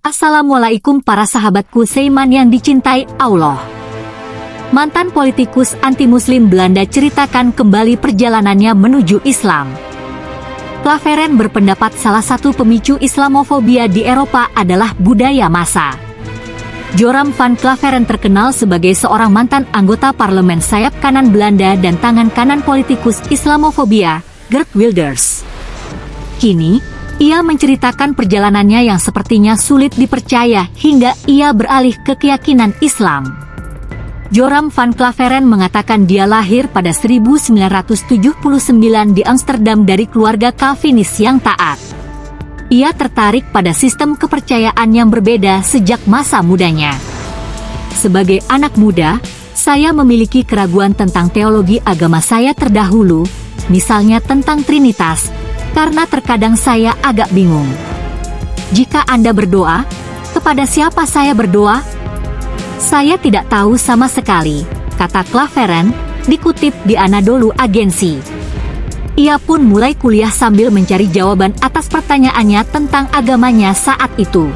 Assalamualaikum para sahabatku Seiman yang dicintai Allah. Mantan politikus anti-muslim Belanda ceritakan kembali perjalanannya menuju Islam. Claveren berpendapat salah satu pemicu Islamofobia di Eropa adalah budaya massa. Joram van Claveren terkenal sebagai seorang mantan anggota parlemen sayap kanan Belanda dan tangan kanan politikus Islamofobia, Gert Wilders. Kini, ia menceritakan perjalanannya yang sepertinya sulit dipercaya hingga ia beralih ke keyakinan Islam. Joram van Claveren mengatakan dia lahir pada 1979 di Amsterdam dari keluarga Calvinis yang taat. Ia tertarik pada sistem kepercayaan yang berbeda sejak masa mudanya. Sebagai anak muda, saya memiliki keraguan tentang teologi agama saya terdahulu, misalnya tentang Trinitas, karena terkadang saya agak bingung. Jika Anda berdoa, kepada siapa saya berdoa? Saya tidak tahu sama sekali, kata Claveren, dikutip di Anadolu Agensi. Ia pun mulai kuliah sambil mencari jawaban atas pertanyaannya tentang agamanya saat itu.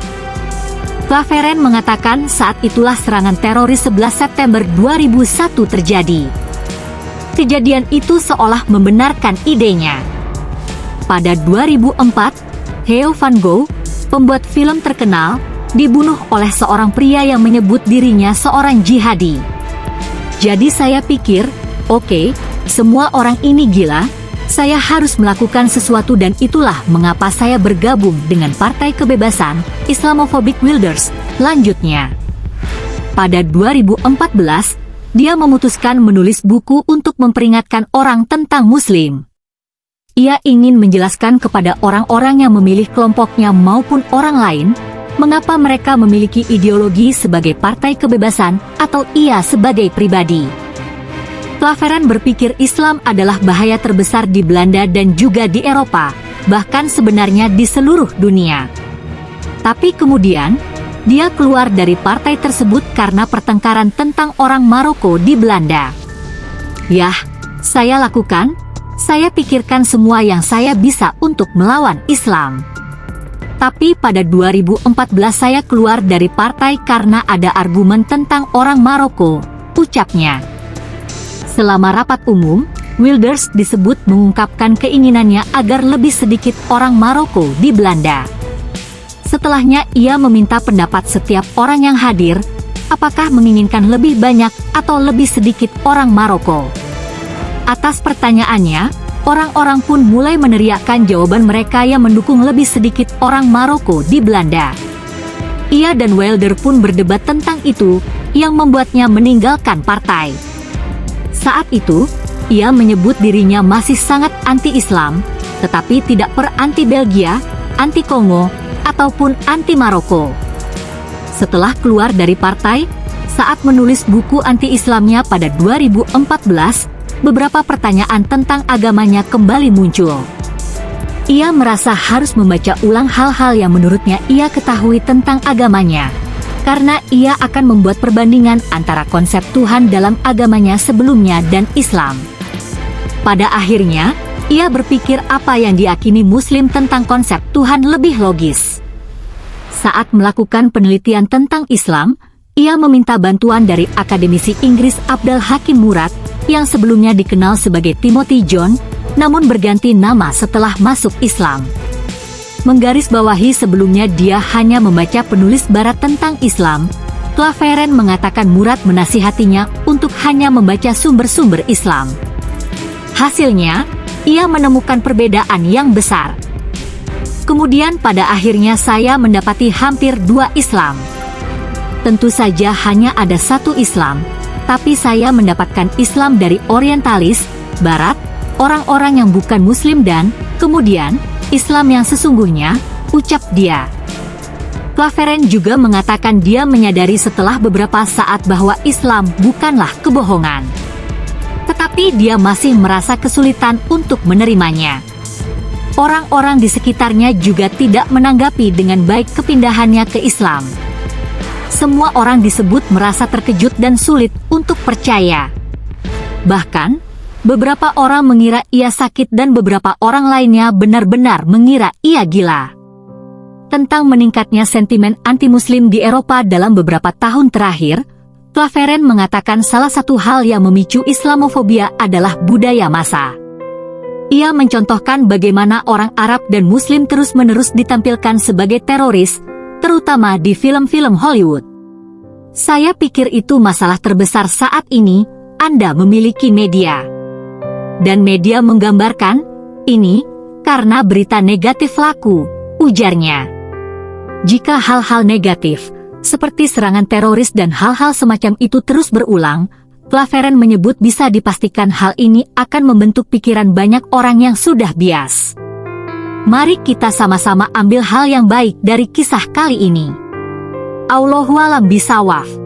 Claveren mengatakan saat itulah serangan teroris 11 September 2001 terjadi. Kejadian itu seolah membenarkan idenya. Pada 2004, Theo Van Gogh, pembuat film terkenal, dibunuh oleh seorang pria yang menyebut dirinya seorang jihadi. Jadi saya pikir, oke, okay, semua orang ini gila, saya harus melakukan sesuatu dan itulah mengapa saya bergabung dengan Partai Kebebasan Islamophobic Wilders, lanjutnya. Pada 2014, dia memutuskan menulis buku untuk memperingatkan orang tentang Muslim. Ia ingin menjelaskan kepada orang-orang yang memilih kelompoknya maupun orang lain, mengapa mereka memiliki ideologi sebagai partai kebebasan atau ia sebagai pribadi. Claveren berpikir Islam adalah bahaya terbesar di Belanda dan juga di Eropa, bahkan sebenarnya di seluruh dunia. Tapi kemudian, dia keluar dari partai tersebut karena pertengkaran tentang orang Maroko di Belanda. Yah, saya lakukan, saya pikirkan semua yang saya bisa untuk melawan Islam. Tapi pada 2014 saya keluar dari partai karena ada argumen tentang orang Maroko, ucapnya. Selama rapat umum, Wilders disebut mengungkapkan keinginannya agar lebih sedikit orang Maroko di Belanda. Setelahnya ia meminta pendapat setiap orang yang hadir, apakah menginginkan lebih banyak atau lebih sedikit orang Maroko. Atas pertanyaannya, orang-orang pun mulai meneriakkan jawaban mereka yang mendukung lebih sedikit orang Maroko di Belanda. Ia dan Wilder pun berdebat tentang itu, yang membuatnya meninggalkan partai. Saat itu, ia menyebut dirinya masih sangat anti-Islam, tetapi tidak per anti-Belgia, anti-Kongo, ataupun anti-Maroko. Setelah keluar dari partai, saat menulis buku anti-Islamnya pada 2014, beberapa pertanyaan tentang agamanya kembali muncul. Ia merasa harus membaca ulang hal-hal yang menurutnya ia ketahui tentang agamanya, karena ia akan membuat perbandingan antara konsep Tuhan dalam agamanya sebelumnya dan Islam. Pada akhirnya, ia berpikir apa yang diakini Muslim tentang konsep Tuhan lebih logis. Saat melakukan penelitian tentang Islam, ia meminta bantuan dari akademisi Inggris Abdul Hakim Murad yang sebelumnya dikenal sebagai Timothy John, namun berganti nama setelah masuk Islam. Menggarisbawahi sebelumnya dia hanya membaca penulis barat tentang Islam, Claveren mengatakan Murad menasihatinya untuk hanya membaca sumber-sumber Islam. Hasilnya, ia menemukan perbedaan yang besar. Kemudian pada akhirnya saya mendapati hampir dua Islam. Tentu saja hanya ada satu Islam, tapi saya mendapatkan Islam dari orientalis, barat, orang-orang yang bukan muslim dan, kemudian, Islam yang sesungguhnya, ucap dia. Claveren juga mengatakan dia menyadari setelah beberapa saat bahwa Islam bukanlah kebohongan. Tetapi dia masih merasa kesulitan untuk menerimanya. Orang-orang di sekitarnya juga tidak menanggapi dengan baik kepindahannya ke Islam semua orang disebut merasa terkejut dan sulit untuk percaya. Bahkan, beberapa orang mengira ia sakit dan beberapa orang lainnya benar-benar mengira ia gila. Tentang meningkatnya sentimen anti-muslim di Eropa dalam beberapa tahun terakhir, Claveren mengatakan salah satu hal yang memicu Islamofobia adalah budaya massa. Ia mencontohkan bagaimana orang Arab dan Muslim terus-menerus ditampilkan sebagai teroris, terutama di film-film Hollywood. Saya pikir itu masalah terbesar saat ini, Anda memiliki media. Dan media menggambarkan, ini, karena berita negatif laku, ujarnya. Jika hal-hal negatif, seperti serangan teroris dan hal-hal semacam itu terus berulang, Claveren menyebut bisa dipastikan hal ini akan membentuk pikiran banyak orang yang sudah bias. Mari kita sama-sama ambil hal yang baik dari kisah kali ini. Allahualam bisawaf.